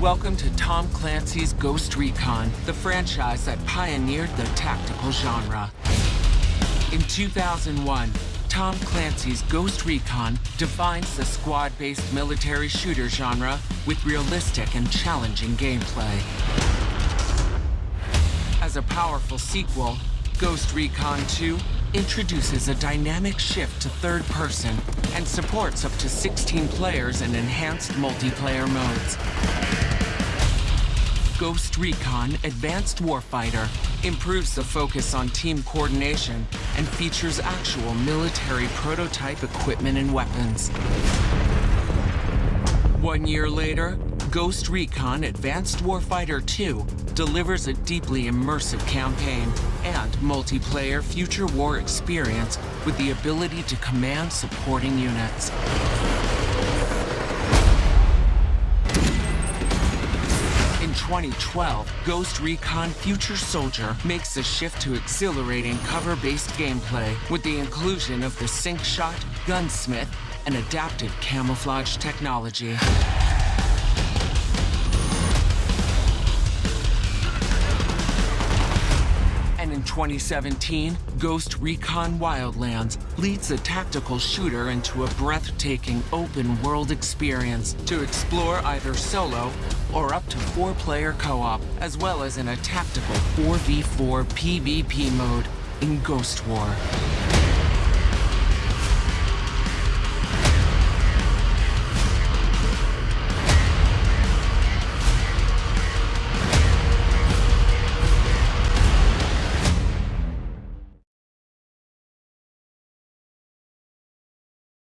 Welcome to Tom Clancy's Ghost Recon, the franchise that pioneered the tactical genre. In 2001, Tom Clancy's Ghost Recon defines the squad-based military shooter genre with realistic and challenging gameplay. As a powerful sequel, Ghost Recon 2 introduces a dynamic shift to third person and supports up to 16 players in enhanced multiplayer modes. Ghost Recon Advanced Warfighter improves the focus on team coordination and features actual military prototype equipment and weapons. One year later, Ghost Recon Advanced Warfighter 2 delivers a deeply immersive campaign and multiplayer future war experience with the ability to command supporting units. 2012, Ghost Recon Future Soldier makes a shift to exhilarating cover-based gameplay with the inclusion of the Sync Shot, Gunsmith, and adaptive camouflage technology. 2017, Ghost Recon Wildlands leads a tactical shooter into a breathtaking open-world experience to explore either solo or up to four-player co-op, as well as in a tactical 4v4 PvP mode in Ghost War.